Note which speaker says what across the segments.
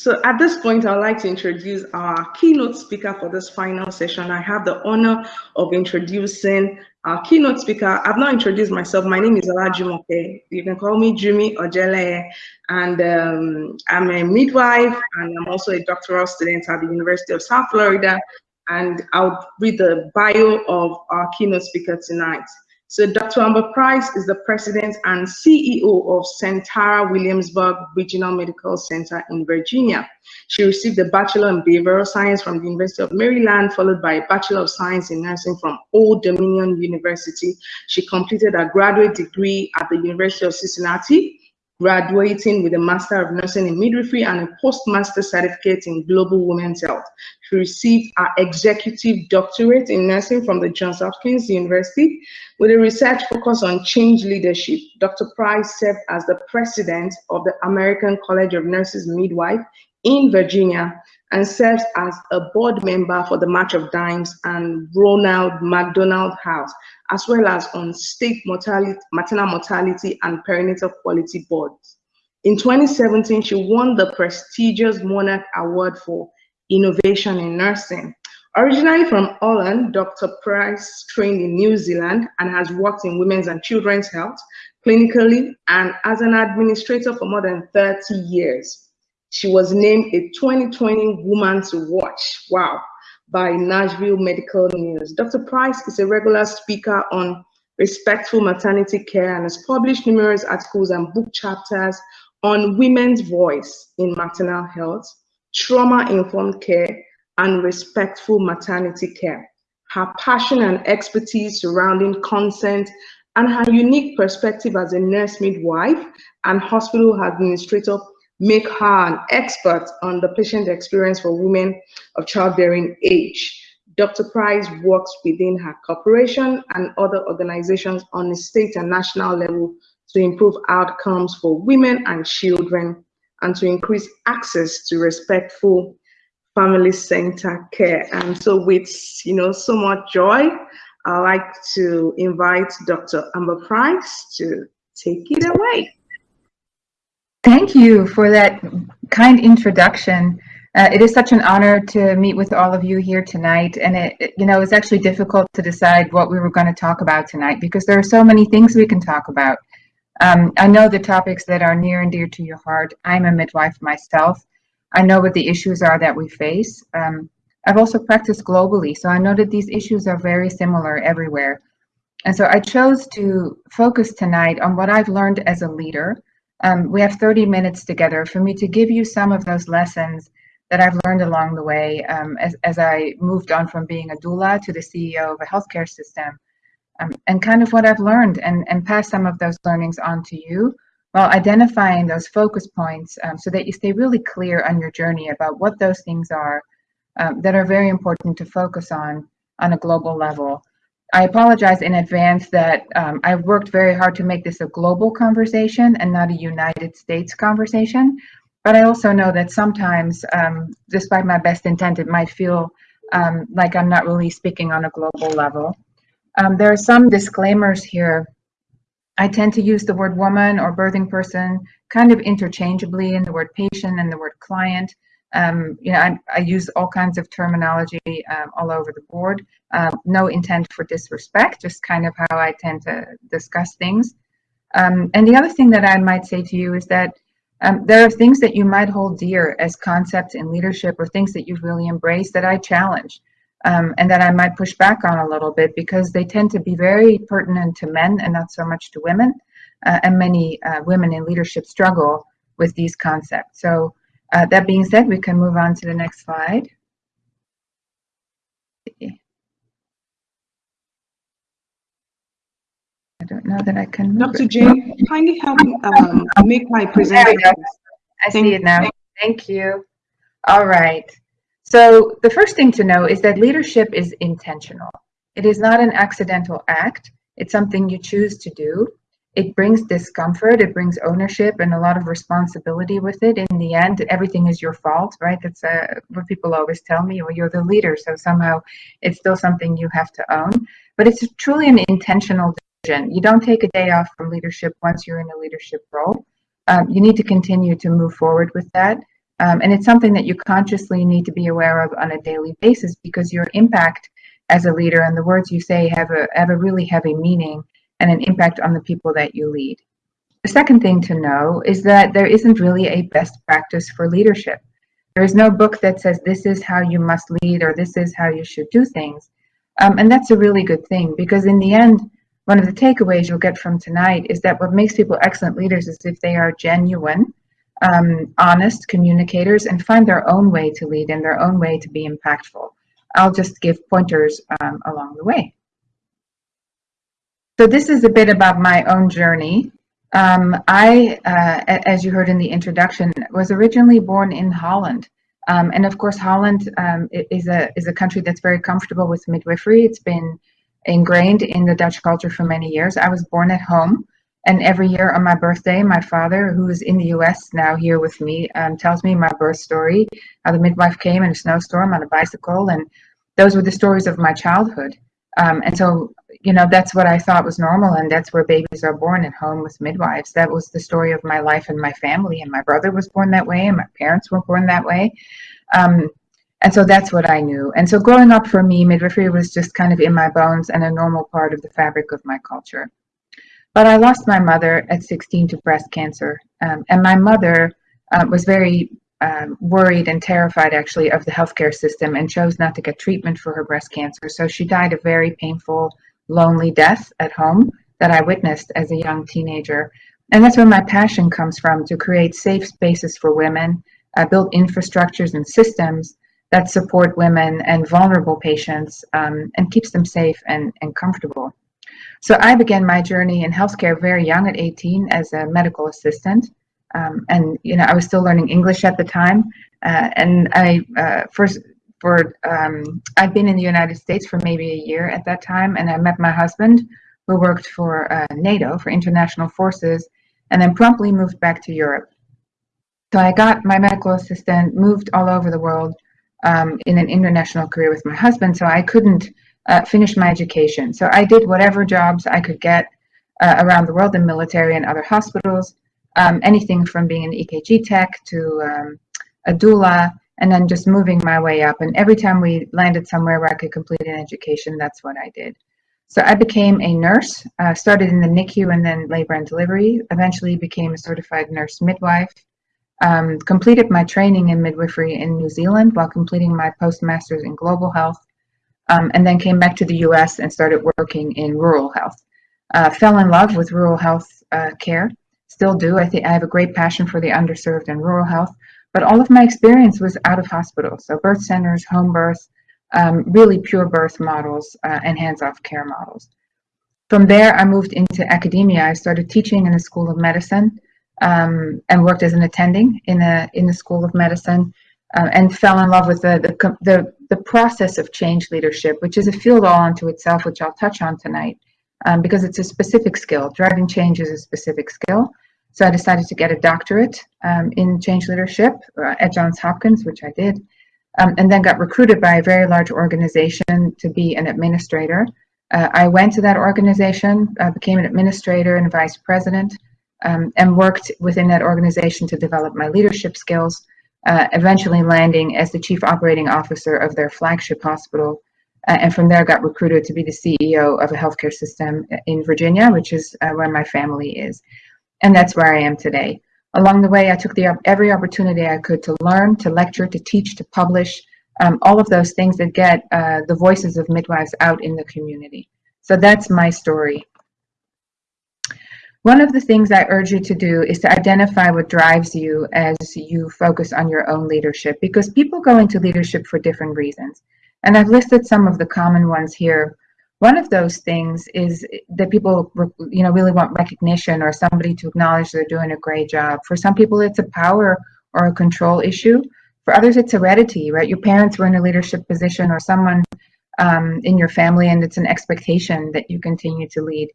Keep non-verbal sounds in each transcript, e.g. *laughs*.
Speaker 1: So at this point, I'd like to introduce our keynote speaker for this final session. I have the honor of introducing our keynote speaker. I've not introduced myself. My name is Olajumoke. You can call me Jimmy Ojele, and um, I'm a midwife, and I'm also a doctoral student at the University of South Florida. And I'll read the bio of our keynote speaker tonight. So Dr. Amber Price is the president and CEO of Sentara Williamsburg Regional Medical Center in Virginia. She received a Bachelor in Behavioral Science from the University of Maryland, followed by a Bachelor of Science in Nursing from Old Dominion University. She completed a graduate degree at the University of Cincinnati graduating with a Master of Nursing in Midwifery and a Postmaster Certificate in Global Women's Health. She received her Executive Doctorate in Nursing from the Johns Hopkins University with a research focus on change leadership. Dr. Price served as the President of the American College of Nurses Midwife in Virginia and serves as a board member for the March of Dimes and Ronald McDonald House, as well as on state mortality, maternal mortality and perinatal quality boards. In 2017, she won the prestigious Monarch Award for Innovation in Nursing. Originally from Holland, Dr. Price trained in New Zealand and has worked in women's and children's health clinically and as an administrator for more than 30 years. She was named a 2020 Woman to Watch. Wow by Nashville Medical News. Dr. Price is a regular speaker on respectful maternity care and has published numerous articles and book chapters on women's voice in maternal health, trauma-informed care, and respectful maternity care. Her passion and expertise surrounding consent and her unique perspective as a nurse midwife and hospital administrator make her an expert on the patient experience for women of childbearing age. Dr. Price works within her corporation and other organizations on a state and national level to improve outcomes for women and children and to increase access to respectful family center care. And so with you know so much joy, I'd like to invite Dr. Amber Price to take it away.
Speaker 2: Thank you for that kind introduction. Uh, it is such an honor to meet with all of you here tonight. And it, it, you know, it's actually difficult to decide what we were going to talk about tonight because there are so many things we can talk about. Um, I know the topics that are near and dear to your heart. I'm a midwife myself. I know what the issues are that we face. Um, I've also practiced globally, so I know that these issues are very similar everywhere. And so I chose to focus tonight on what I've learned as a leader um, we have 30 minutes together for me to give you some of those lessons that I've learned along the way um, as, as I moved on from being a doula to the CEO of a healthcare system um, and kind of what I've learned and, and pass some of those learnings on to you while identifying those focus points um, so that you stay really clear on your journey about what those things are um, that are very important to focus on on a global level. I apologize in advance that um, I worked very hard to make this a global conversation and not a United States conversation. But I also know that sometimes, um, despite my best intent, it might feel um, like I'm not really speaking on a global level. Um, there are some disclaimers here. I tend to use the word woman or birthing person kind of interchangeably in the word patient and the word client. Um, you know, I, I, use all kinds of terminology um, all over the board. Uh, no intent for disrespect, just kind of how I tend to discuss things. Um, and the other thing that I might say to you is that um, there are things that you might hold dear as concepts in leadership or things that you've really embraced that I challenge um, and that I might push back on a little bit because they tend to be very pertinent to men and not so much to women. Uh, and many uh, women in leadership struggle with these concepts. So uh, that being said, we can move on to the next slide. I don't know that I can.
Speaker 1: Dr. Jane, kindly help me um, make my presentation.
Speaker 2: I see it now. Thank you. All right. So the first thing to know is that leadership is intentional. It is not an accidental act. It's something you choose to do it brings discomfort it brings ownership and a lot of responsibility with it in the end everything is your fault right that's uh, what people always tell me well you're the leader so somehow it's still something you have to own but it's truly an intentional you don't take a day off from leadership once you're in a leadership role um, you need to continue to move forward with that Um, and it's something that you consciously need to be aware of on a daily basis because your impact as a leader and the words you say have a, have a really heavy meaning and an impact on the people that you lead. The second thing to know is that there isn't really a best practice for leadership. There is no book that says this is how you must lead or this is how you should do things. Um, and that's a really good thing because in the end, one of the takeaways you'll get from tonight is that what makes people excellent leaders is if they are genuine, um, honest communicators and find their own way to lead and their own way to be impactful. I'll just give pointers um, along the way. So this is a bit about my own journey. Um, I, uh, as you heard in the introduction, was originally born in Holland. Um, and of course, Holland um, is a is a country that's very comfortable with midwifery. It's been ingrained in the Dutch culture for many years. I was born at home, and every year on my birthday, my father, who is in the U.S. now here with me, um, tells me my birth story, how the midwife came in a snowstorm on a bicycle, and those were the stories of my childhood. Um, and so, you know, that's what I thought was normal, and that's where babies are born at home with midwives. That was the story of my life and my family, and my brother was born that way, and my parents were born that way. Um, and so that's what I knew. And so growing up for me, midwifery was just kind of in my bones and a normal part of the fabric of my culture. But I lost my mother at 16 to breast cancer. Um, and my mother uh, was very um, worried and terrified actually of the healthcare system and chose not to get treatment for her breast cancer. So she died a very painful, lonely death at home that I witnessed as a young teenager. And that's where my passion comes from to create safe spaces for women, uh, build infrastructures and systems that support women and vulnerable patients um, and keeps them safe and, and comfortable. So I began my journey in healthcare very young at 18 as a medical assistant. Um, and you know I was still learning English at the time, uh, and I uh, first for um, I'd been in the United States for maybe a year at that time, and I met my husband, who worked for uh, NATO for international forces, and then promptly moved back to Europe. So I got my medical assistant, moved all over the world um, in an international career with my husband, so I couldn't uh, finish my education. So I did whatever jobs I could get uh, around the world in military and other hospitals um, anything from being an EKG tech to um, a doula, and then just moving my way up. And every time we landed somewhere where I could complete an education, that's what I did. So I became a nurse, uh, started in the NICU and then labor and delivery, eventually became a certified nurse midwife, um, completed my training in midwifery in New Zealand while completing my postmasters in global health, um, and then came back to the US and started working in rural health. Uh, fell in love with rural health uh, care still do. I think I have a great passion for the underserved and rural health, but all of my experience was out of hospital. So birth centers, home birth, um, really pure birth models uh, and hands-off care models. From there, I moved into academia. I started teaching in the School of Medicine um, and worked as an attending in a in the School of Medicine, uh, and fell in love with the, the the the process of change leadership, which is a field all unto itself, which I'll touch on tonight um, because it's a specific skill. Driving change is a specific skill. So I decided to get a doctorate um, in change leadership uh, at Johns Hopkins, which I did, um, and then got recruited by a very large organization to be an administrator. Uh, I went to that organization, uh, became an administrator and vice president, um, and worked within that organization to develop my leadership skills, uh, eventually landing as the chief operating officer of their flagship hospital uh, and from there got recruited to be the CEO of a healthcare system in Virginia, which is uh, where my family is. And that's where I am today. Along the way, I took the, every opportunity I could to learn, to lecture, to teach, to publish, um, all of those things that get uh, the voices of midwives out in the community. So that's my story. One of the things I urge you to do is to identify what drives you as you focus on your own leadership because people go into leadership for different reasons. And I've listed some of the common ones here. One of those things is that people, you know, really want recognition or somebody to acknowledge they're doing a great job. For some people, it's a power or a control issue. For others, it's heredity, right? Your parents were in a leadership position or someone um, in your family, and it's an expectation that you continue to lead.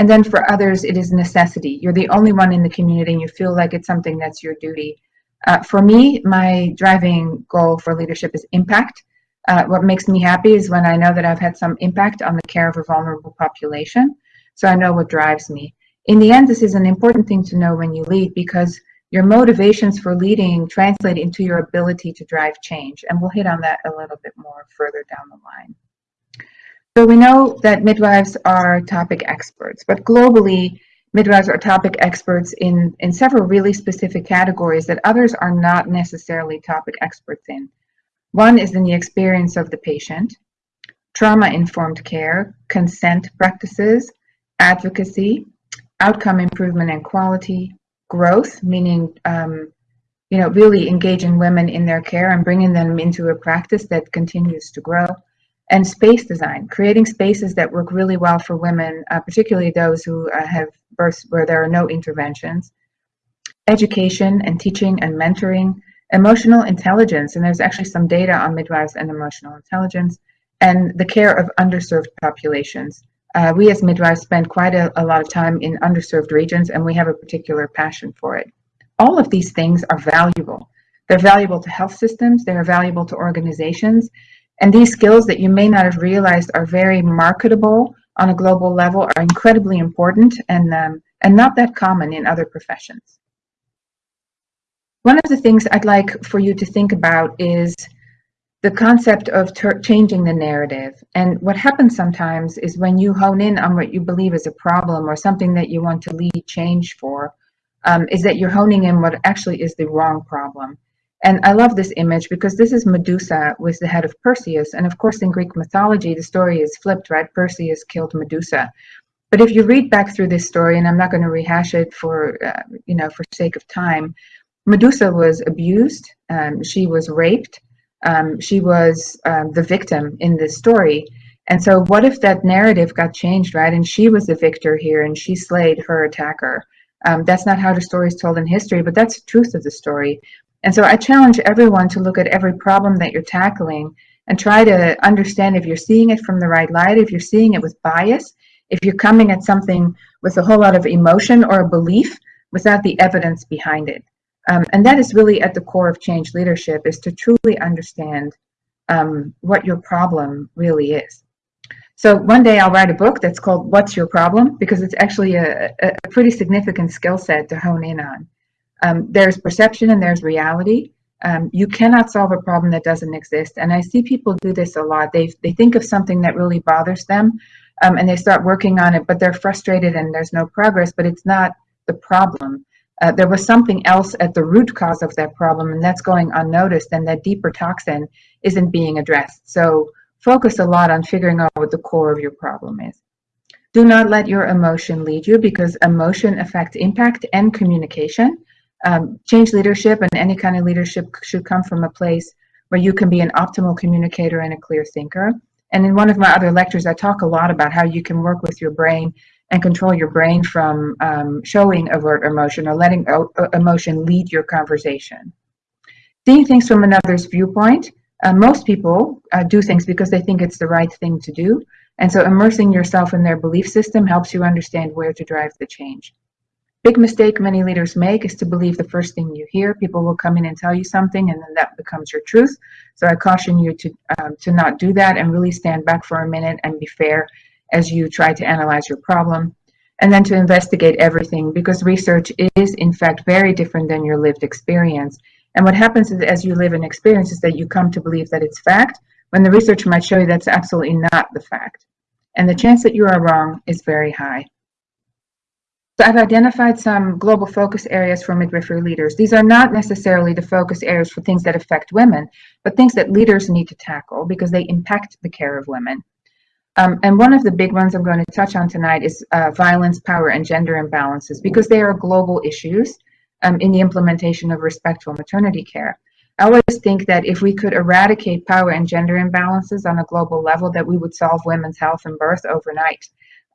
Speaker 2: And then for others, it is necessity. You're the only one in the community, and you feel like it's something that's your duty. Uh, for me, my driving goal for leadership is impact. Uh, what makes me happy is when I know that I've had some impact on the care of a vulnerable population. So I know what drives me. In the end, this is an important thing to know when you lead because your motivations for leading translate into your ability to drive change. And we'll hit on that a little bit more further down the line. So we know that midwives are topic experts, but globally, midwives are topic experts in, in several really specific categories that others are not necessarily topic experts in. One is in the experience of the patient, trauma-informed care, consent practices, advocacy, outcome improvement and quality, growth, meaning um, you know really engaging women in their care and bringing them into a practice that continues to grow, and space design, creating spaces that work really well for women, uh, particularly those who uh, have births where there are no interventions, education and teaching and mentoring, emotional intelligence, and there's actually some data on midwives and emotional intelligence, and the care of underserved populations. Uh, we as midwives spend quite a, a lot of time in underserved regions and we have a particular passion for it. All of these things are valuable. They're valuable to health systems, they're valuable to organizations, and these skills that you may not have realized are very marketable on a global level are incredibly important and, um, and not that common in other professions. One of the things I'd like for you to think about is the concept of changing the narrative. And what happens sometimes is when you hone in on what you believe is a problem or something that you want to lead change for, um, is that you're honing in what actually is the wrong problem. And I love this image because this is Medusa with the head of Perseus. And of course, in Greek mythology, the story is flipped, right? Perseus killed Medusa. But if you read back through this story, and I'm not going to rehash it for, uh, you know, for sake of time, Medusa was abused, um, she was raped, um, she was um, the victim in this story. And so what if that narrative got changed, right? And she was the victor here and she slayed her attacker. Um, that's not how the story is told in history, but that's the truth of the story. And so I challenge everyone to look at every problem that you're tackling and try to understand if you're seeing it from the right light, if you're seeing it with bias, if you're coming at something with a whole lot of emotion or a belief without the evidence behind it. Um, and that is really at the core of change leadership is to truly understand um, what your problem really is. So one day I'll write a book that's called What's Your Problem? Because it's actually a, a pretty significant skill set to hone in on. Um, there's perception and there's reality. Um, you cannot solve a problem that doesn't exist. And I see people do this a lot. They, they think of something that really bothers them um, and they start working on it, but they're frustrated and there's no progress, but it's not the problem uh, there was something else at the root cause of that problem and that's going unnoticed and that deeper toxin isn't being addressed. So focus a lot on figuring out what the core of your problem is. Do not let your emotion lead you because emotion affects impact and communication. Um, change leadership and any kind of leadership should come from a place where you can be an optimal communicator and a clear thinker. And in one of my other lectures, I talk a lot about how you can work with your brain and control your brain from um, showing overt emotion or letting emotion lead your conversation. Seeing things from another's viewpoint, uh, most people uh, do things because they think it's the right thing to do. And so immersing yourself in their belief system helps you understand where to drive the change. Big mistake many leaders make is to believe the first thing you hear. People will come in and tell you something and then that becomes your truth. So I caution you to, um, to not do that and really stand back for a minute and be fair as you try to analyze your problem, and then to investigate everything because research is in fact very different than your lived experience. And what happens is as you live an experience is that you come to believe that it's fact when the research might show you that's absolutely not the fact. And the chance that you are wrong is very high. So I've identified some global focus areas for midwifery leaders. These are not necessarily the focus areas for things that affect women, but things that leaders need to tackle because they impact the care of women. Um, and one of the big ones I'm going to touch on tonight is uh, violence, power, and gender imbalances because they are global issues um, in the implementation of respectful maternity care. I always think that if we could eradicate power and gender imbalances on a global level, that we would solve women's health and birth overnight.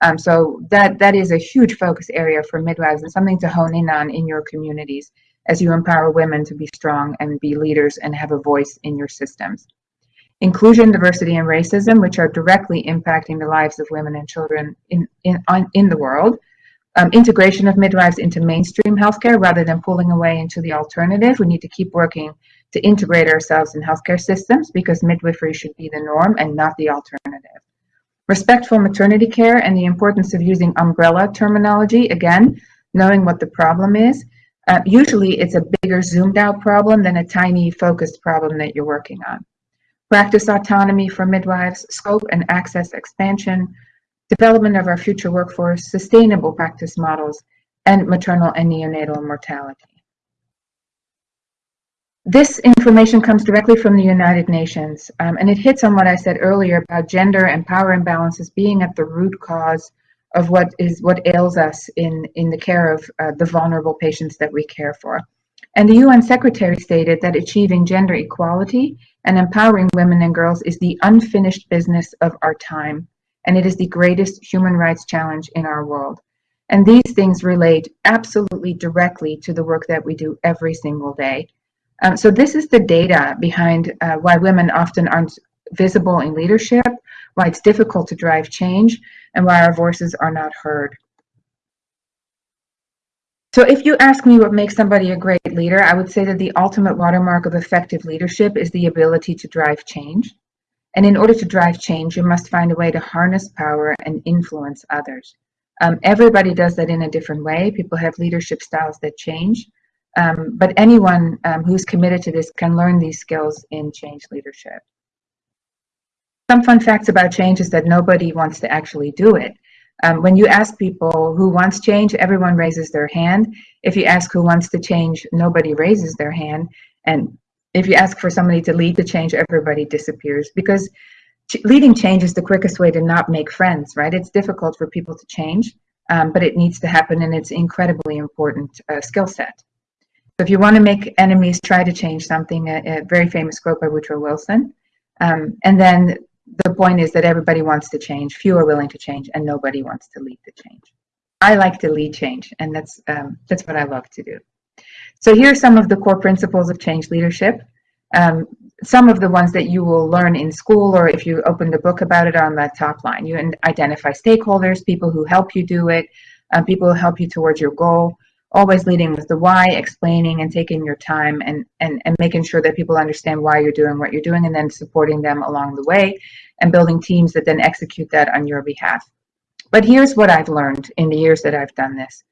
Speaker 2: Um, so that, that is a huge focus area for midwives and something to hone in on in your communities as you empower women to be strong and be leaders and have a voice in your systems inclusion, diversity, and racism, which are directly impacting the lives of women and children in, in, on, in the world. Um, integration of midwives into mainstream healthcare rather than pulling away into the alternative. We need to keep working to integrate ourselves in healthcare systems because midwifery should be the norm and not the alternative. Respectful maternity care and the importance of using umbrella terminology, again, knowing what the problem is, Uh, usually it's a bigger zoomed out problem than a tiny focused problem that you're working on. Practice autonomy for midwives, scope and access expansion, development of our future workforce, sustainable practice models, and maternal and neonatal mortality. This information comes directly from the United Nations, um, and it hits on what I said earlier about gender and power imbalances being at the root cause of what is what ails us in, in the care of uh, the vulnerable patients that we care for. And the UN Secretary stated that achieving gender equality and empowering women and girls is the unfinished business of our time, and it is the greatest human rights challenge in our world. And these things relate absolutely directly to the work that we do every single day. Um, so this is the data behind uh, why women often aren't visible in leadership, why it's difficult to drive change, and why our voices are not heard. So if you ask me what makes somebody a great leader, I would say that the ultimate watermark of effective leadership is the ability to drive change. And in order to drive change, you must find a way to harness power and influence others. Um, everybody does that in a different way. People have leadership styles that change. Um, but anyone um, who's committed to this can learn these skills in change leadership. Some fun facts about change is that nobody wants to actually do it. Um, when you ask people who wants change, everyone raises their hand. If you ask who wants to change, nobody raises their hand. And if you ask for somebody to lead the change, everybody disappears because ch leading change is the quickest way to not make friends, right? It's difficult for people to change, um, but it needs to happen and it's incredibly important uh, skill set. So if you want to make enemies try to change something, a, a very famous quote by Woodrow Wilson. Um, and then the point is that everybody wants to change, few are willing to change, and nobody wants to lead the change. I like to lead change, and that's, um, that's what I love to do. So here are some of the core principles of change leadership. Um, some of the ones that you will learn in school or if you open the book about it on that top line. You identify stakeholders, people who help you do it, uh, people who help you towards your goal always leading with the why, explaining and taking your time and, and, and making sure that people understand why you're doing what you're doing and then supporting them along the way and building teams that then execute that on your behalf. But here's what I've learned in the years that I've done this.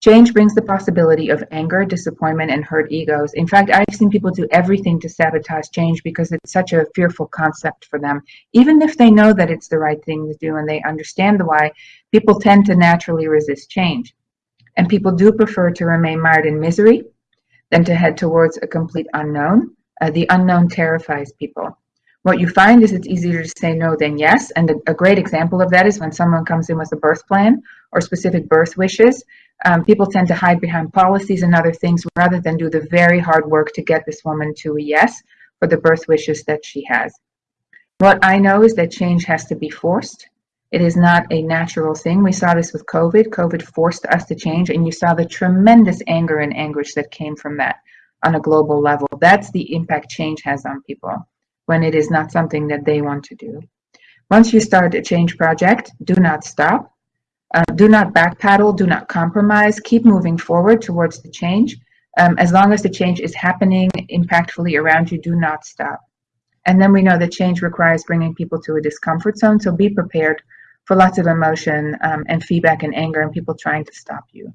Speaker 2: Change brings the possibility of anger, disappointment, and hurt egos. In fact, I've seen people do everything to sabotage change because it's such a fearful concept for them. Even if they know that it's the right thing to do and they understand the why, people tend to naturally resist change. And people do prefer to remain mired in misery than to head towards a complete unknown. Uh, the unknown terrifies people. What you find is it's easier to say no than yes. And a, a great example of that is when someone comes in with a birth plan or specific birth wishes, um, people tend to hide behind policies and other things rather than do the very hard work to get this woman to a yes for the birth wishes that she has. What I know is that change has to be forced it is not a natural thing. We saw this with COVID. COVID forced us to change, and you saw the tremendous anger and anguish that came from that on a global level. That's the impact change has on people when it is not something that they want to do. Once you start a change project, do not stop. Uh, do not backpedal, do not compromise, keep moving forward towards the change. Um, as long as the change is happening impactfully around you, do not stop. And then we know that change requires bringing people to a discomfort zone, so be prepared for lots of emotion um, and feedback and anger and people trying to stop you.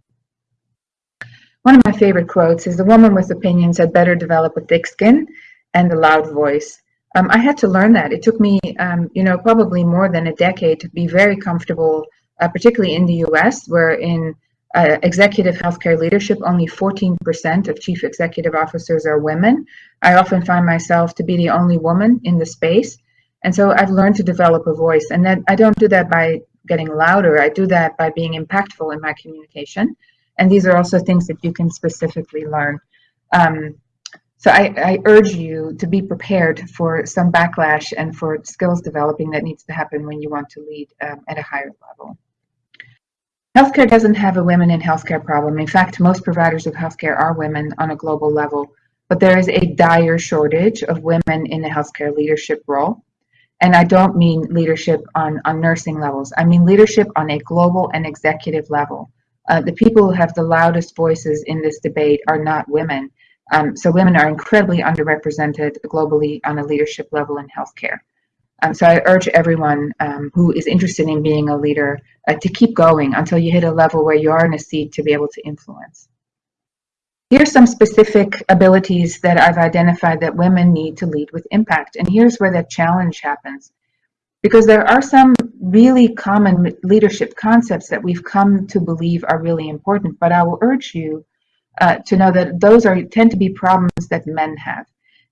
Speaker 2: One of my favorite quotes is the woman with opinions had better develop a thick skin and a loud voice. Um, I had to learn that. It took me, um, you know, probably more than a decade to be very comfortable, uh, particularly in the US, where in uh, executive healthcare leadership, only 14% of chief executive officers are women. I often find myself to be the only woman in the space. And so I've learned to develop a voice and then I don't do that by getting louder. I do that by being impactful in my communication. And these are also things that you can specifically learn. Um, so I, I, urge you to be prepared for some backlash and for skills developing that needs to happen when you want to lead um, at a higher level. Healthcare doesn't have a women in healthcare problem. In fact, most providers of healthcare are women on a global level, but there is a dire shortage of women in the healthcare leadership role. And I don't mean leadership on, on nursing levels. I mean leadership on a global and executive level. Uh, the people who have the loudest voices in this debate are not women. Um, so women are incredibly underrepresented globally on a leadership level in healthcare. Um, so I urge everyone um, who is interested in being a leader uh, to keep going until you hit a level where you are in a seat to be able to influence. Here's some specific abilities that I've identified that women need to lead with impact. And here's where the challenge happens. Because there are some really common leadership concepts that we've come to believe are really important, but I will urge you uh, to know that those are tend to be problems that men have.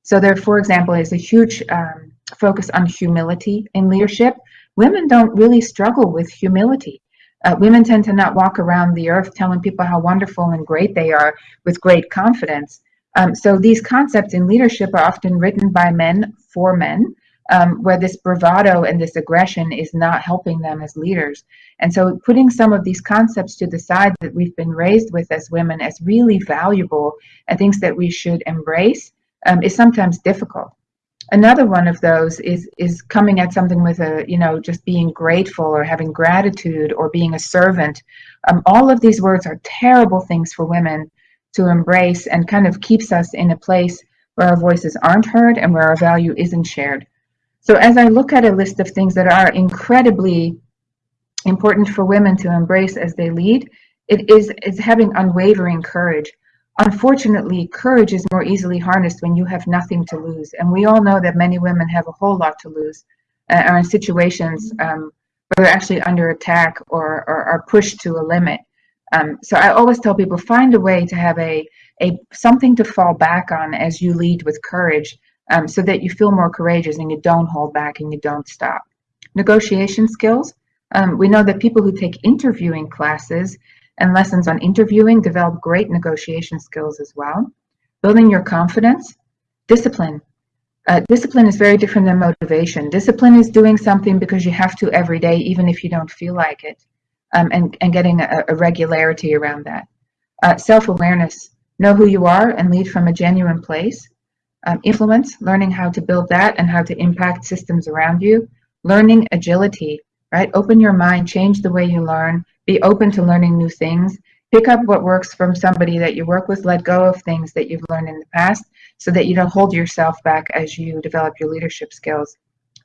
Speaker 2: So there, for example, is a huge um, focus on humility in leadership. Women don't really struggle with humility. Uh, women tend to not walk around the earth telling people how wonderful and great they are with great confidence. Um, so these concepts in leadership are often written by men for men, um, where this bravado and this aggression is not helping them as leaders. And so putting some of these concepts to the side that we've been raised with as women as really valuable and things that we should embrace um, is sometimes difficult another one of those is is coming at something with a you know just being grateful or having gratitude or being a servant. Um, all of these words are terrible things for women to embrace and kind of keeps us in a place where our voices aren't heard and where our value isn't shared. So as i look at a list of things that are incredibly important for women to embrace as they lead it is is having unwavering courage Unfortunately, courage is more easily harnessed when you have nothing to lose. And we all know that many women have a whole lot to lose, uh, are in situations um, where they're actually under attack or, or are pushed to a limit. Um, so I always tell people, find a way to have a, a something to fall back on as you lead with courage um, so that you feel more courageous and you don't hold back and you don't stop. Negotiation skills. Um, we know that people who take interviewing classes and lessons on interviewing develop great negotiation skills as well. Building your confidence, discipline. Uh, discipline is very different than motivation. Discipline is doing something because you have to every day, even if you don't feel like it, um, and, and getting a, a regularity around that. Uh, Self-awareness, know who you are and lead from a genuine place. Um, influence, learning how to build that and how to impact systems around you. Learning agility, right? Open your mind, change the way you learn, be open to learning new things, pick up what works from somebody that you work with, let go of things that you've learned in the past so that you don't hold yourself back as you develop your leadership skills.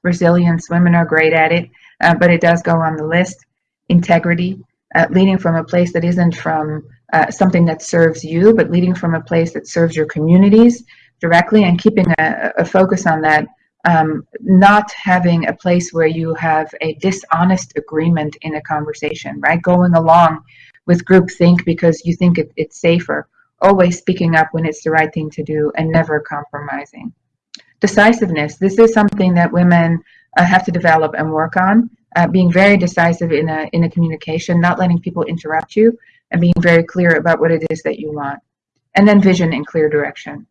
Speaker 2: Resilience, women are great at it, uh, but it does go on the list. Integrity, uh, leading from a place that isn't from uh, something that serves you, but leading from a place that serves your communities directly and keeping a, a focus on that um, not having a place where you have a dishonest agreement in a conversation, right? Going along with groupthink because you think it, it's safer, always speaking up when it's the right thing to do and never compromising. Decisiveness, this is something that women uh, have to develop and work on. Uh, being very decisive in a, in a communication, not letting people interrupt you, and being very clear about what it is that you want. And then vision and clear direction.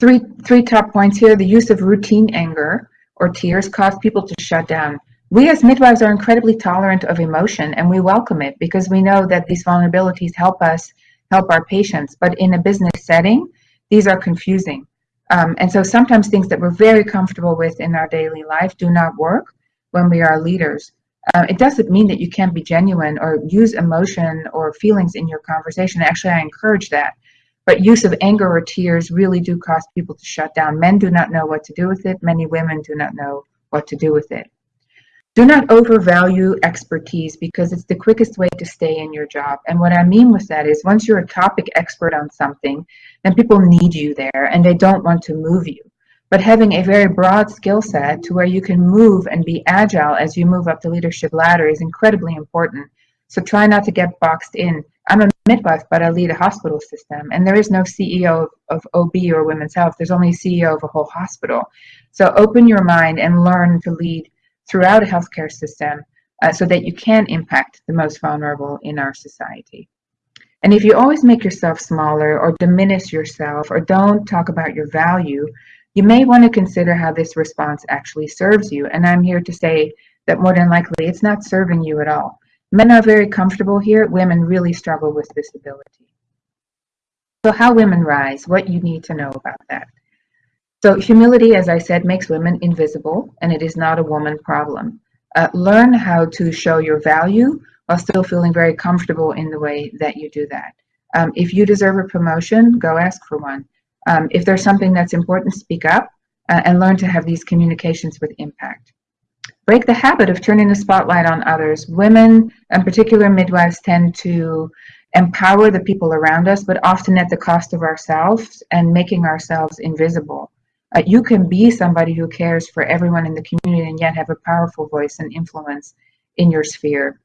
Speaker 2: Three, three top points here. The use of routine anger or tears cause people to shut down. We as midwives are incredibly tolerant of emotion and we welcome it because we know that these vulnerabilities help us help our patients. But in a business setting, these are confusing. Um, and so sometimes things that we're very comfortable with in our daily life do not work when we are leaders. Uh, it doesn't mean that you can't be genuine or use emotion or feelings in your conversation. Actually, I encourage that. But use of anger or tears really do cause people to shut down. Men do not know what to do with it. Many women do not know what to do with it. Do not overvalue expertise because it's the quickest way to stay in your job. And what I mean with that is once you're a topic expert on something, then people need you there and they don't want to move you. But having a very broad skill set to where you can move and be agile as you move up the leadership ladder is incredibly important. So try not to get boxed in. I'm a midwife, but I lead a hospital system, and there is no CEO of, of OB or women's health. There's only CEO of a whole hospital. So open your mind and learn to lead throughout a healthcare system uh, so that you can impact the most vulnerable in our society. And if you always make yourself smaller or diminish yourself or don't talk about your value, you may want to consider how this response actually serves you. And I'm here to say that more than likely it's not serving you at all. Men are very comfortable here. Women really struggle with this ability. So how women rise, what you need to know about that. So humility, as I said, makes women invisible, and it is not a woman problem. Uh, learn how to show your value while still feeling very comfortable in the way that you do that. Um, if you deserve a promotion, go ask for one. Um, if there's something that's important, speak up uh, and learn to have these communications with impact break the habit of turning the spotlight on others. Women, in particular midwives, tend to empower the people around us, but often at the cost of ourselves and making ourselves invisible. Uh, you can be somebody who cares for everyone in the community and yet have a powerful voice and influence in your sphere.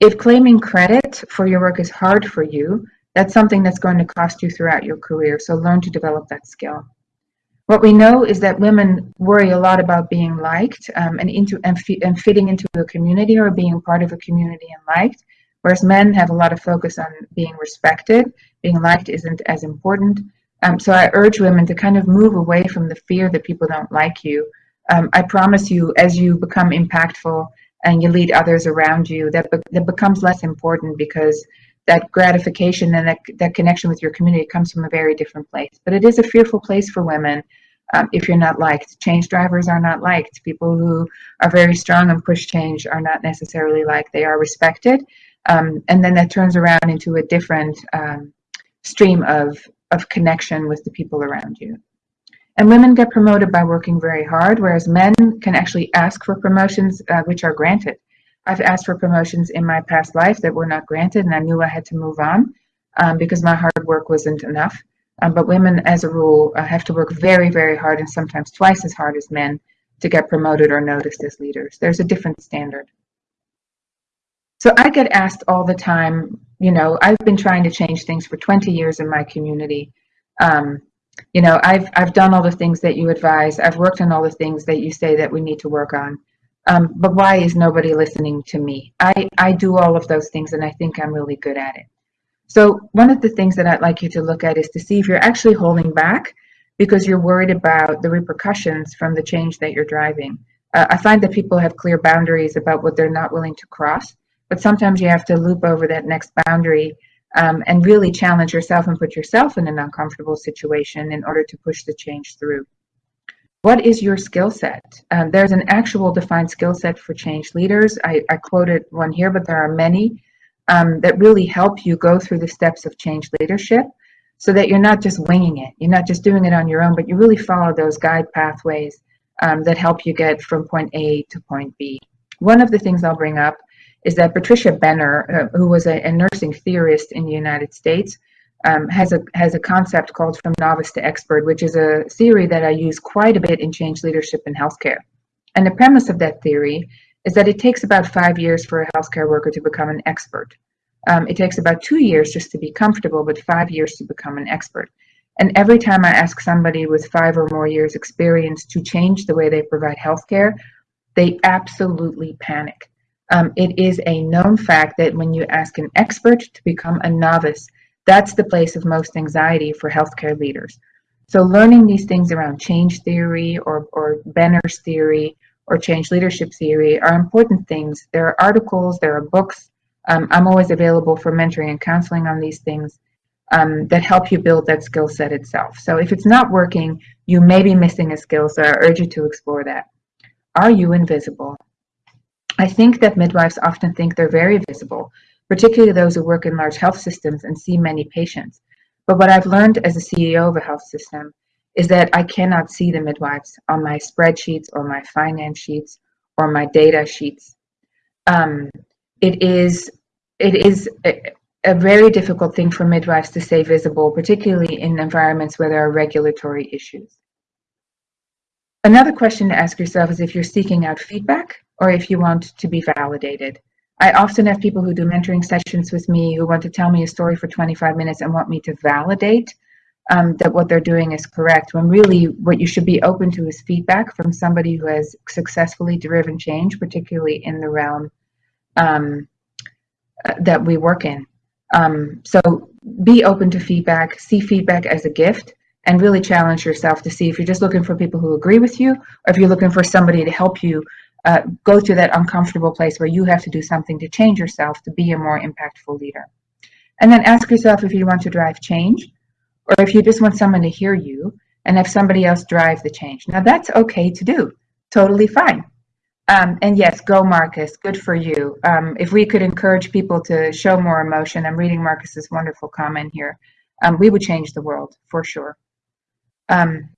Speaker 2: If claiming credit for your work is hard for you, that's something that's going to cost you throughout your career, so learn to develop that skill. What we know is that women worry a lot about being liked um, and, into, and, and fitting into a community or being part of a community and liked, whereas men have a lot of focus on being respected. Being liked isn't as important. Um, so I urge women to kind of move away from the fear that people don't like you. Um, I promise you, as you become impactful and you lead others around you, that, be that becomes less important because that gratification and that, that connection with your community comes from a very different place. But it is a fearful place for women um, if you're not liked. Change drivers are not liked. People who are very strong and push change are not necessarily liked. They are respected. Um, and then that turns around into a different um, stream of, of connection with the people around you. And women get promoted by working very hard, whereas men can actually ask for promotions uh, which are granted. I've asked for promotions in my past life that were not granted, and I knew I had to move on um, because my hard work wasn't enough. Um, but women, as a rule, uh, have to work very, very hard and sometimes twice as hard as men to get promoted or noticed as leaders. There's a different standard. So I get asked all the time, you know, I've been trying to change things for 20 years in my community. Um, you know, I've, I've done all the things that you advise. I've worked on all the things that you say that we need to work on. Um, but why is nobody listening to me? I, I do all of those things and I think I'm really good at it. So one of the things that I'd like you to look at is to see if you're actually holding back because you're worried about the repercussions from the change that you're driving. Uh, I find that people have clear boundaries about what they're not willing to cross, but sometimes you have to loop over that next boundary um, and really challenge yourself and put yourself in an uncomfortable situation in order to push the change through. What is your skill set? Um, there's an actual defined skill set for change leaders. I, I, quoted one here, but there are many um, that really help you go through the steps of change leadership so that you're not just winging it. You're not just doing it on your own, but you really follow those guide pathways um, that help you get from point A to point B. One of the things I'll bring up is that Patricia Benner, uh, who was a, a, nursing theorist in the United States, um, has a has a concept called from novice to expert, which is a theory that I use quite a bit in change leadership in healthcare. And the premise of that theory is that it takes about five years for a healthcare worker to become an expert. Um, it takes about two years just to be comfortable, but five years to become an expert. And every time I ask somebody with five or more years experience to change the way they provide healthcare, they absolutely panic. Um, it is a known fact that when you ask an expert to become a novice, that's the place of most anxiety for healthcare leaders. So learning these things around change theory or, or Benner's theory or change leadership theory are important things. There are articles, there are books. Um, I'm always available for mentoring and counseling on these things um, that help you build that skill set itself. So if it's not working, you may be missing a skill, so I urge you to explore that. Are you invisible? I think that midwives often think they're very visible, particularly those who work in large health systems and see many patients. But what I've learned as a CEO of a health system is that I cannot see the midwives on my spreadsheets or my finance sheets or my data sheets. Um, it is it is a, a, very difficult thing for midwives to stay visible, particularly in environments where there are regulatory issues. Another question to ask yourself is if you're seeking out feedback or if you want to be validated. I often have people who do mentoring sessions with me who want to tell me a story for 25 minutes and want me to validate um, that what they're doing is correct, when really what you should be open to is feedback from somebody who has successfully driven change, particularly in the realm um, uh, that we work in. Um, so be open to feedback, see feedback as a gift, and really challenge yourself to see if you're just looking for people who agree with you, or if you're looking for somebody to help you uh, go to that uncomfortable place where you have to do something to change yourself to be a more impactful leader. And then ask yourself if you want to drive change, or if you just want someone to hear you and have somebody else drive the change. Now that's okay to do, totally fine. Um, and yes, go Marcus, good for you. Um, if we could encourage people to show more emotion, I'm reading Marcus's wonderful comment here, um, we would change the world for sure. Um,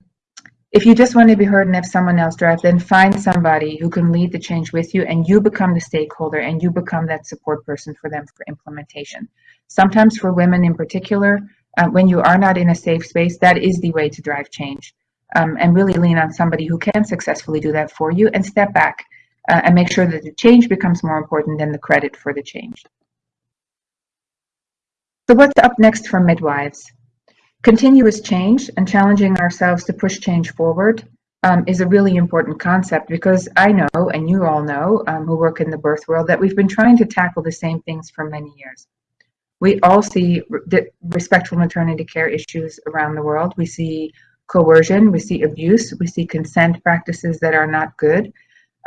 Speaker 2: If you just want to be heard and have someone else drive, then find somebody who can lead the change with you and you become the stakeholder and you become that support person for them for implementation. Sometimes for women in particular, uh, when you are not in a safe space, that is the way to drive change. Um, and really lean on somebody who can successfully do that for you and step back uh, and make sure that the change becomes more important than the credit for the change. So what's up next for midwives? Continuous change and challenging ourselves to push change forward um, is a really important concept because I know, and you all know, um, who work in the birth world, that we've been trying to tackle the same things for many years. We all see respectful maternity care issues around the world. We see coercion, we see abuse, we see consent practices that are not good.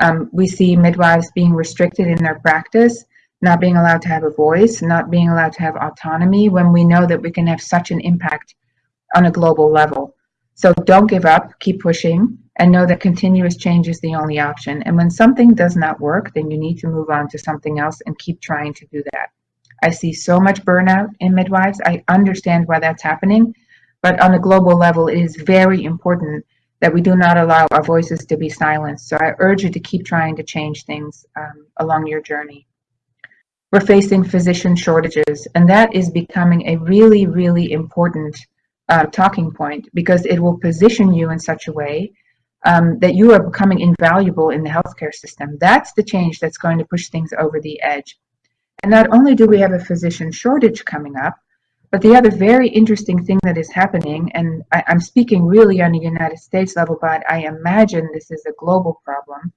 Speaker 2: Um, we see midwives being restricted in their practice not being allowed to have a voice, not being allowed to have autonomy when we know that we can have such an impact on a global level. So don't give up, keep pushing, and know that continuous change is the only option. And when something does not work, then you need to move on to something else and keep trying to do that. I see so much burnout in midwives. I understand why that's happening, but on a global level, it is very important that we do not allow our voices to be silenced. So I urge you to keep trying to change things um, along your journey we're facing physician shortages, and that is becoming a really, really important uh, talking point because it will position you in such a way um, that you are becoming invaluable in the healthcare system. That's the change that's going to push things over the edge. And not only do we have a physician shortage coming up, but the other very interesting thing that is happening, and I, am speaking really on a United States level, but I imagine this is a global problem,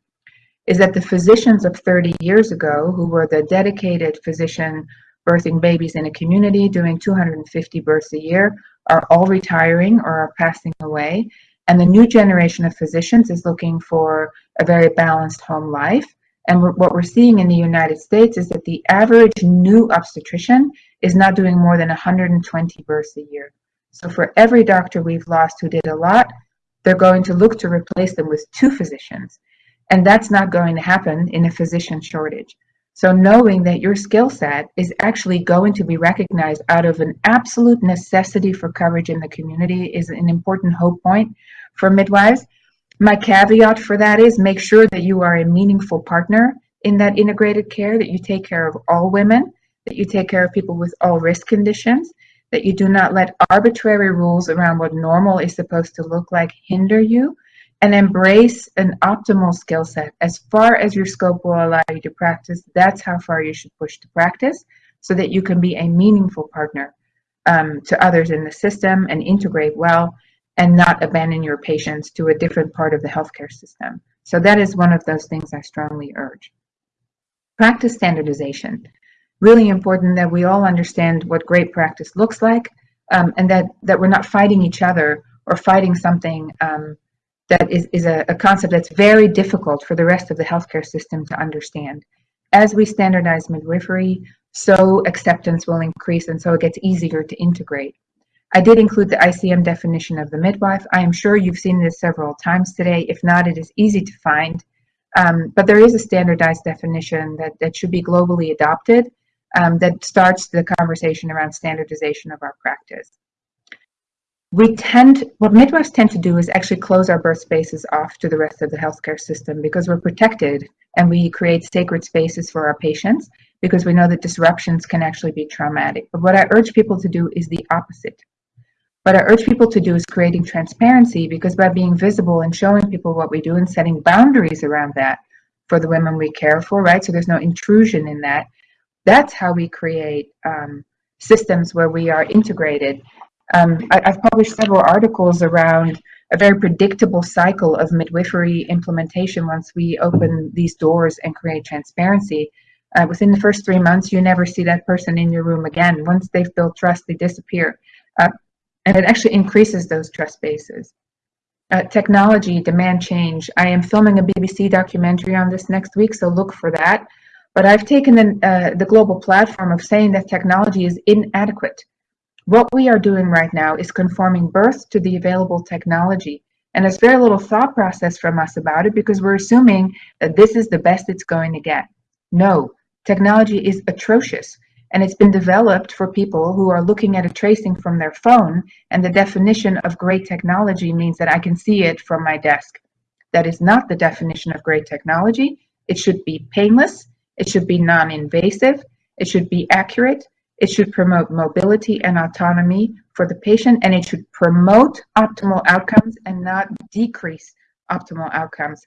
Speaker 2: is that the physicians of 30 years ago, who were the dedicated physician birthing babies in a community, doing 250 births a year, are all retiring or are passing away. And the new generation of physicians is looking for a very balanced home life. And what we're seeing in the United States is that the average new obstetrician is not doing more than 120 births a year. So for every doctor we've lost who did a lot, they're going to look to replace them with two physicians. And that's not going to happen in a physician shortage. So knowing that your skill set is actually going to be recognized out of an absolute necessity for coverage in the community is an important hope point for midwives. My caveat for that is make sure that you are a meaningful partner in that integrated care, that you take care of all women, that you take care of people with all risk conditions, that you do not let arbitrary rules around what normal is supposed to look like hinder you, and embrace an optimal skill set. As far as your scope will allow you to practice that's how far you should push to practice so that you can be a meaningful partner um, to others in the system and integrate well and not abandon your patients to a different part of the healthcare system. So that is one of those things i strongly urge. Practice standardization. Really important that we all understand what great practice looks like um, and that that we're not fighting each other or fighting something um, that is, is a, a concept that's very difficult for the rest of the healthcare system to understand. As we standardize midwifery, so acceptance will increase and so it gets easier to integrate. I did include the ICM definition of the midwife. I am sure you've seen this several times today. If not, it is easy to find. Um, but there is a standardized definition that, that should be globally adopted um, that starts the conversation around standardization of our practice we tend, what midwives tend to do is actually close our birth spaces off to the rest of the healthcare system because we're protected and we create sacred spaces for our patients because we know that disruptions can actually be traumatic. But what I urge people to do is the opposite. What I urge people to do is creating transparency because by being visible and showing people what we do and setting boundaries around that for the women we care for, right? So there's no intrusion in that. That's how we create um, systems where we are integrated um, I, have published several articles around a very predictable cycle of midwifery implementation once we open these doors and create transparency. Uh, within the first three months, you never see that person in your room again. Once they've built trust, they disappear. Uh, and it actually increases those trust bases. Uh, technology, demand change. I am filming a BBC documentary on this next week, so look for that. But I've taken the, uh, the global platform of saying that technology is inadequate what we are doing right now is conforming birth to the available technology. And there's very little thought process from us about it because we're assuming that this is the best it's going to get. No, technology is atrocious. And it's been developed for people who are looking at a tracing from their phone. And the definition of great technology means that I can see it from my desk. That is not the definition of great technology. It should be painless. It should be non-invasive. It should be accurate. It should promote mobility and autonomy for the patient, and it should promote optimal outcomes and not decrease optimal outcomes.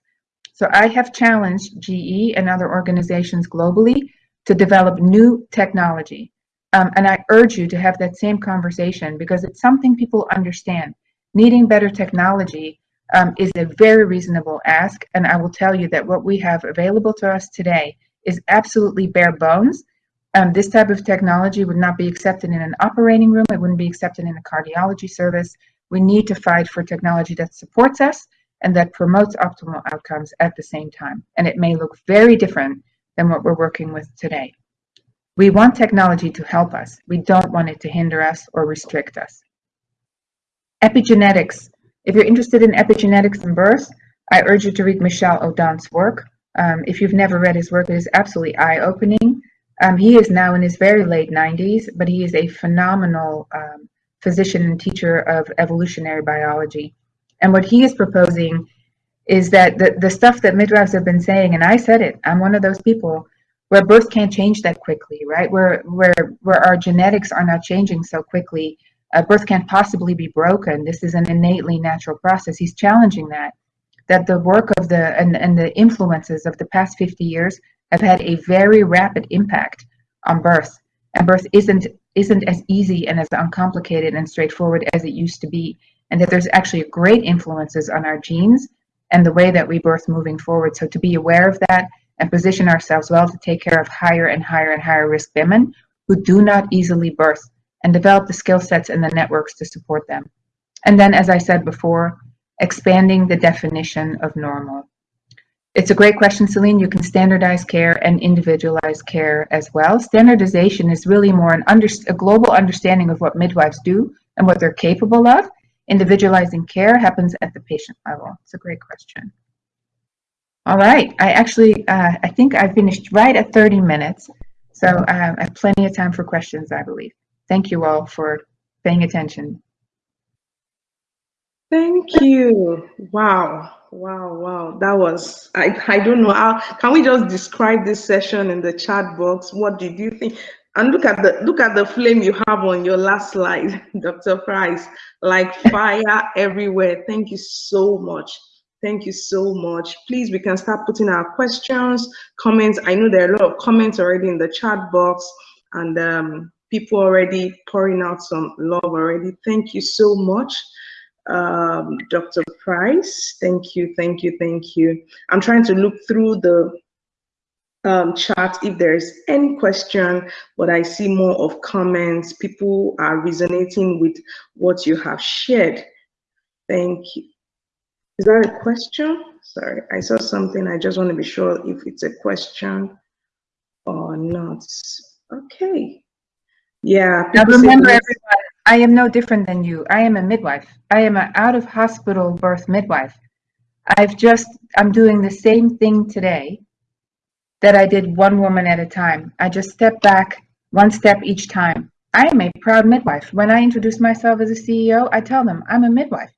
Speaker 2: So I have challenged GE and other organizations globally to develop new technology. Um, and I urge you to have that same conversation because it's something people understand. Needing better technology um, is a very reasonable ask. And I will tell you that what we have available to us today is absolutely bare bones. Um, this type of technology would not be accepted in an operating room. It wouldn't be accepted in a cardiology service. We need to fight for technology that supports us and that promotes optimal outcomes at the same time. And it may look very different than what we're working with today. We want technology to help us. We don't want it to hinder us or restrict us. Epigenetics. If you're interested in epigenetics and birth, I urge you to read Michel Odent's work. Um, if you've never read his work, it is absolutely eye-opening. Um, he is now in his very late 90s, but he is a phenomenal um, physician and teacher of evolutionary biology. And what he is proposing is that the, the stuff that midwives have been saying, and I said it, I'm one of those people where birth can't change that quickly, right? Where, where, where our genetics are not changing so quickly. Uh, birth can't possibly be broken. This is an innately natural process. He's challenging that, that the work of the, and, and the influences of the past 50 years have had a very rapid impact on birth. And birth isn't, isn't as easy and as uncomplicated and straightforward as it used to be. And that there's actually great influences on our genes and the way that we birth moving forward. So to be aware of that and position ourselves well to take care of higher and higher and higher risk women who do not easily birth and develop the skill sets and the networks to support them. And then, as I said before, expanding the definition of normal. It's a great question, Celine. You can standardize care and individualize care as well. Standardization is really more an under, a global understanding of what midwives do and what they're capable of, individualizing care happens at the patient level? It's a great question. All right, I actually, uh, I think I finished right at 30 minutes. So uh, I have plenty of time for questions, I believe. Thank you all for paying attention.
Speaker 1: Thank you. Wow. Wow, wow. That was, I, I don't know how, can we just describe this session in the chat box? What did you think? And look at the look at the flame you have on your last slide, *laughs* Dr. Price, like fire everywhere. Thank you so much. Thank you so much. Please, we can start putting our questions, comments. I know there are a lot of comments already in the chat box and um, people already pouring out some love already. Thank you so much, um, Dr. Price. Thank you, thank you, thank you. I'm trying to look through the um, chat if there's any question, but I see more of comments. People are resonating with what you have shared. Thank you. Is that a question? Sorry, I saw something. I just want to be sure if it's a question or not. Okay. Yeah.
Speaker 2: Now remember, everyone, I am no different than you. I am a midwife. I am an out of hospital birth midwife. I've just, I'm doing the same thing today that I did one woman at a time. I just step back one step each time. I am a proud midwife. When I introduce myself as a CEO, I tell them I'm a midwife.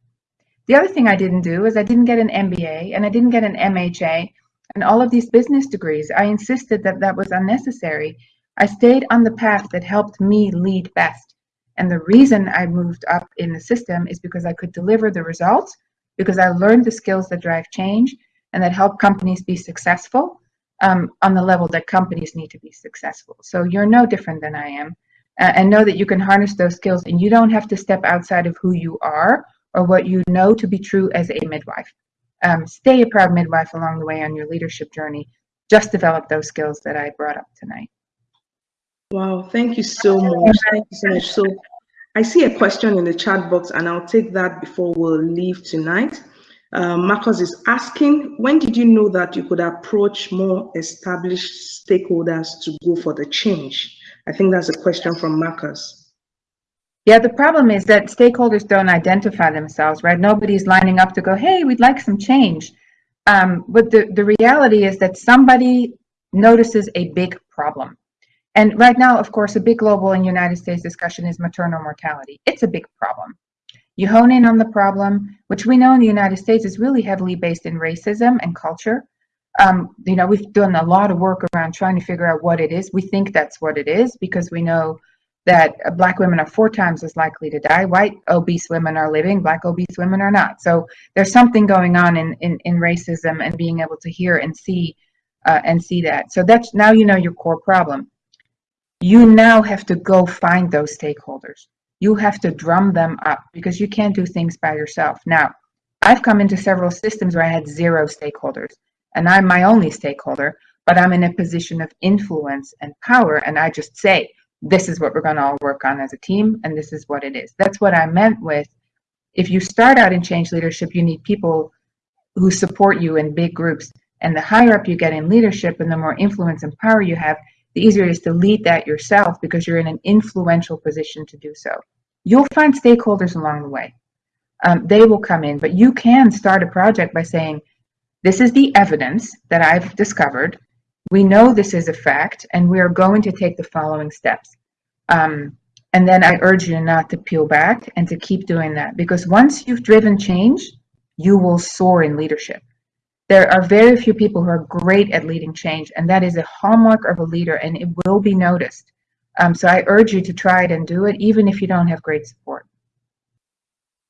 Speaker 2: The other thing I didn't do is I didn't get an MBA and I didn't get an MHA and all of these business degrees. I insisted that that was unnecessary. I stayed on the path that helped me lead best. And the reason I moved up in the system is because I could deliver the results, because I learned the skills that drive change and that help companies be successful um, on the level that companies need to be successful. So you're no different than I am. Uh, and know that you can harness those skills and you don't have to step outside of who you are or what you know to be true as a midwife. Um, stay a proud midwife along the way on your leadership journey. Just develop those skills that I brought up tonight.
Speaker 1: Wow, thank you so much. Thank you so much. So I see a question in the chat box and I'll take that before we'll leave tonight. Uh, Marcus is asking, when did you know that you could approach more established stakeholders to go for the change? I think that's a question from Marcus.
Speaker 2: Yeah, the problem is that stakeholders don't identify themselves, right? Nobody's lining up to go, hey, we'd like some change. Um, but the, the reality is that somebody notices a big problem. And right now, of course, a big global and United States discussion is maternal mortality. It's a big problem. You hone in on the problem, which we know in the United States is really heavily based in racism and culture. Um, you know, we've done a lot of work around trying to figure out what it is. We think that's what it is because we know that black women are four times as likely to die. White obese women are living, black obese women are not. So there's something going on in, in, in racism and being able to hear and see uh, and see that. So that's now you know your core problem. You now have to go find those stakeholders. You have to drum them up because you can't do things by yourself. Now, I've come into several systems where I had zero stakeholders and I'm my only stakeholder, but I'm in a position of influence and power and I just say, this is what we're going to all work on as a team and this is what it is that's what i meant with if you start out in change leadership you need people who support you in big groups and the higher up you get in leadership and the more influence and power you have the easier it is to lead that yourself because you're in an influential position to do so you'll find stakeholders along the way um, they will come in but you can start a project by saying this is the evidence that i've discovered we know this is a fact and we are going to take the following steps. Um, and then I urge you not to peel back and to keep doing that because once you've driven change, you will soar in leadership. There are very few people who are great at leading change, and that is a hallmark of a leader, and it will be noticed. Um, so I urge you to try it and do it, even if you don't have great support.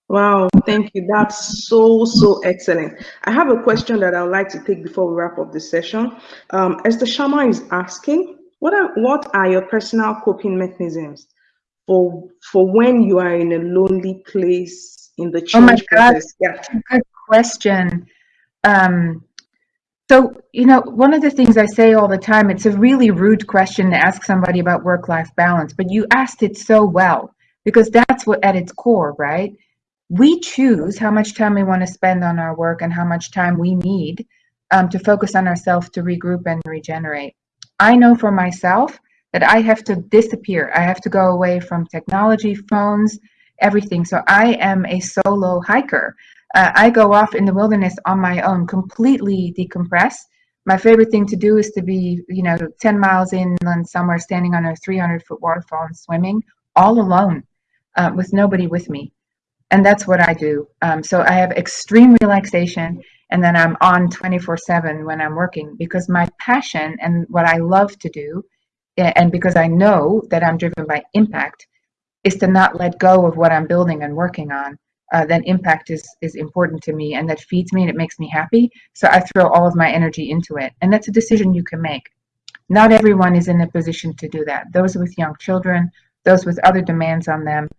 Speaker 1: Wow, thank you. That's so, so excellent. I have a question that I would like to take before we wrap up the session. Um, Esther Sharma is asking, what are, what are your personal coping mechanisms for, for when you are in a lonely place in the change
Speaker 2: oh my God,
Speaker 1: process? Yeah.
Speaker 2: Good question. Um, so, you know, one of the things I say all the time, it's a really rude question to ask somebody about work-life balance, but you asked it so well because that's what at its core, right? we choose how much time we want to spend on our work and how much time we need um, to focus on ourselves to regroup and regenerate. I know for myself that I have to disappear. I have to go away from technology, phones, everything. So I am a solo hiker. Uh, I go off in the wilderness on my own, completely decompress. My favorite thing to do is to be, you know, 10 miles inland somewhere standing on a 300 foot waterfall and swimming all alone uh, with nobody with me and that's what I do. Um, so I have extreme relaxation and then I'm on 24 7 when I'm working because my passion and what I love to do, and because I know that I'm driven by impact, is to not let go of what I'm building and working on. Uh, then impact is, is important to me and that feeds me and it makes me happy. So I throw all of my energy into it. And that's a decision you can make. Not everyone is in a position to do that. Those with young children, those with other demands on them,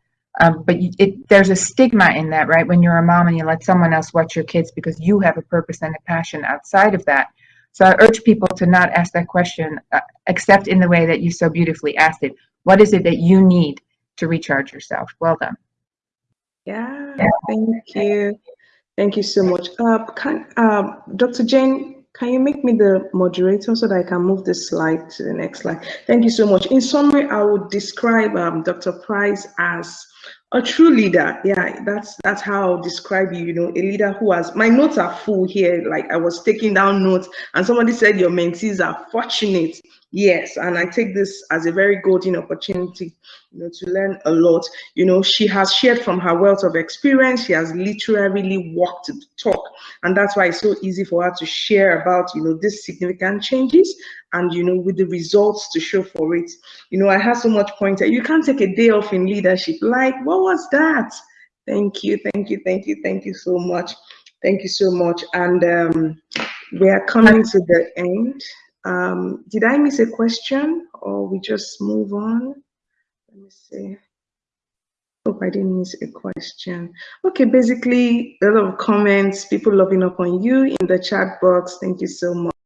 Speaker 2: um, but it, there's a stigma in that, right? When you're a mom and you let someone else watch your kids because you have a purpose and a passion outside of that. So I urge people to not ask that question, uh, except in the way that you so beautifully asked it. What is it that you need to recharge yourself? Well done.
Speaker 1: Yeah, thank you. Thank you so much. Uh, can, uh, Dr. Jane, can you make me the moderator so that I can move the slide to the next slide? Thank you so much. In summary, I would describe um, Dr. Price as a true leader yeah that's that's how i'll describe you you know a leader who has my notes are full here like i was taking down notes and somebody said your mentees are fortunate yes and i take this as a very golden opportunity you know to learn a lot. You know she has shared from her wealth of experience. She has literally walked the talk. And that's why it's so easy for her to share about you know these significant changes and you know with the results to show for it. You know i have so much pointed you can't take a day off in leadership. Like what was that? Thank you thank you thank you thank you so much. Thank you so much. And um, we are coming to the end um, did i miss a question or we just move on let me see Hope I didn't miss a question. Okay, basically a lot of comments, people loving up on you in the chat box. Thank you so much.